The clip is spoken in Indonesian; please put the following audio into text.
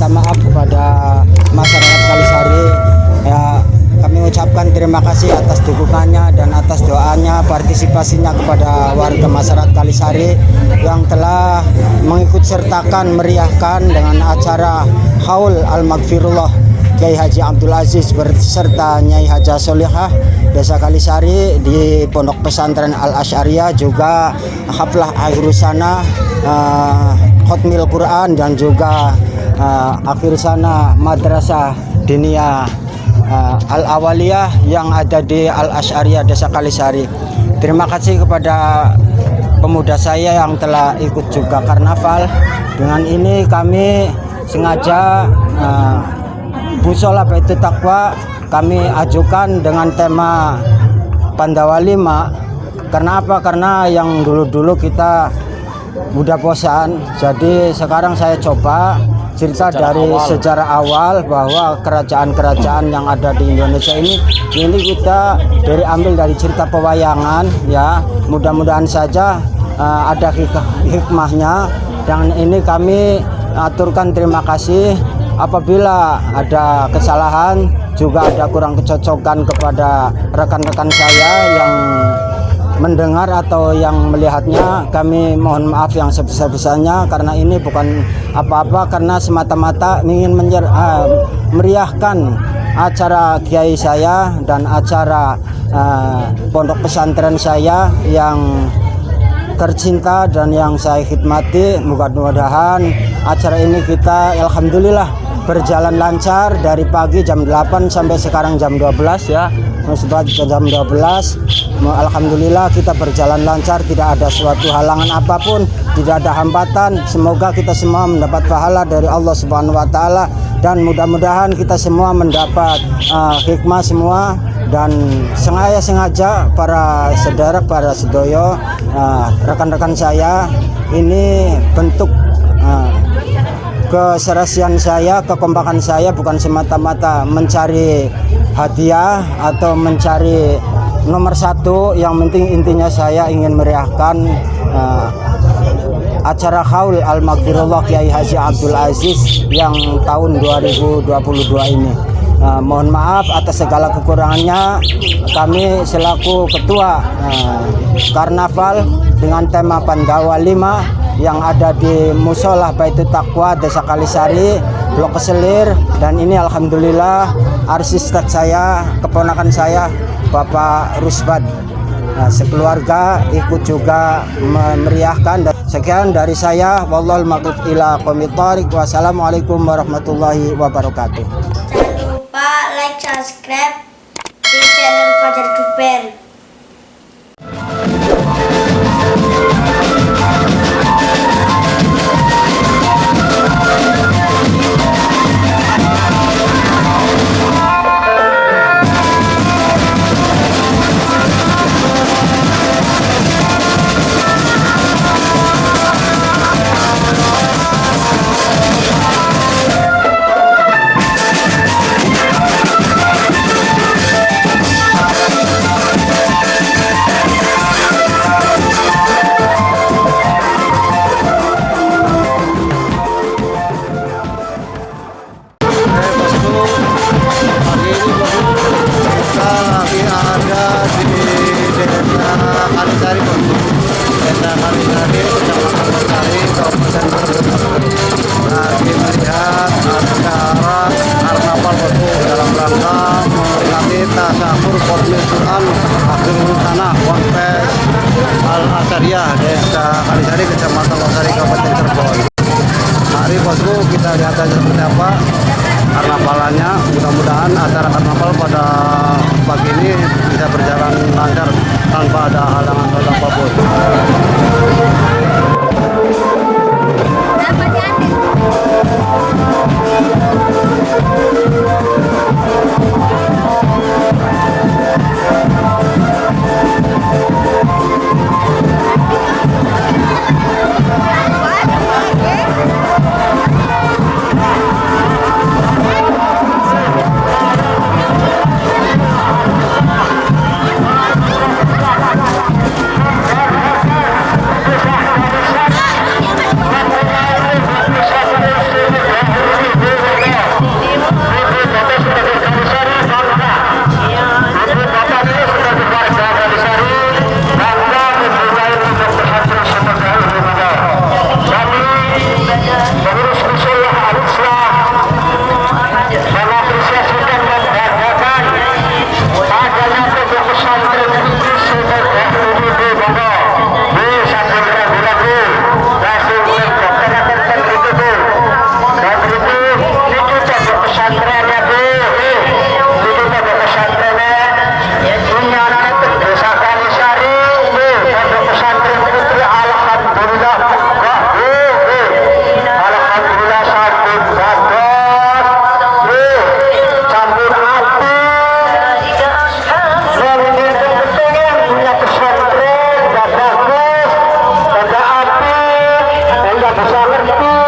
minta maaf kepada masyarakat Kalisari. Ya, kami ucapkan terima kasih atas dukungannya dan atas doanya, partisipasinya kepada warga masyarakat Kalisari yang telah mengikut sertakan meriahkan dengan acara Haul Al-Maghfirullah Kiai Haji Abdul Aziz beserta Nyai Haja Solihah Desa Kalisari di Pondok Pesantren Al Asyariah juga haflah akhir sana uh, Khotmil Quran dan juga uh, akhir sana Madrasah Dinia uh, Al Awaliyah yang ada di Al Asyariah Desa Kalisari. Terima kasih kepada pemuda saya yang telah ikut juga karnaval. Dengan ini kami sengaja uh, Musola Baitul Takwa kami ajukan dengan tema Pandawa 5 karena apa? Karena yang dulu-dulu kita udah bosan jadi sekarang saya coba cerita sejarah dari awal. sejarah awal bahwa kerajaan-kerajaan yang ada di Indonesia ini ini kita dari ambil dari cerita pewayangan ya. Mudah-mudahan saja uh, ada hik hikmahnya. Dan ini kami aturkan terima kasih. Apabila ada kesalahan juga ada kurang kecocokan kepada rekan-rekan saya yang mendengar atau yang melihatnya kami mohon maaf yang sebesar-besarnya karena ini bukan apa-apa karena semata-mata ingin menyer, uh, meriahkan acara kiai saya dan acara uh, pondok pesantren saya yang tercinta dan yang saya khidmati. Mudah-mudahan acara ini kita Alhamdulillah berjalan lancar dari pagi jam 8 sampai sekarang jam 12 ya. Setelah jam 12 Alhamdulillah kita berjalan lancar tidak ada suatu halangan apa pun tidak ada hambatan. Semoga kita semua mendapat pahala dari Allah Subhanahu Wa Taala dan mudah-mudahan kita semua mendapat uh, hikmah semua dan sengaja sengaja para saudara para sedoyo uh, rekan-rekan uh, saya ini bentuk keserasian saya, kekompakan saya bukan semata-mata mencari hadiah atau mencari nomor satu. Yang penting intinya saya ingin meriahkan uh, acara Haul Al-Maghfirullah Kiai Haji Abdul Aziz yang tahun 2022 ini. Uh, mohon maaf atas segala kekurangannya. Kami selaku ketua uh, karnaval dengan tema Pandawa 5 yang ada di Musola Baitul Takwa Desa Kalisari Blok Keselir. Dan ini Alhamdulillah arsitek saya keponakan saya Bapak Rusbad nah, sekeluarga ikut juga memeriahkan. Sekian dari saya. Wallahul wassalamualaikum warahmatullahi wabarakatuh subscribe di channel Fajar Duper Vamos lá.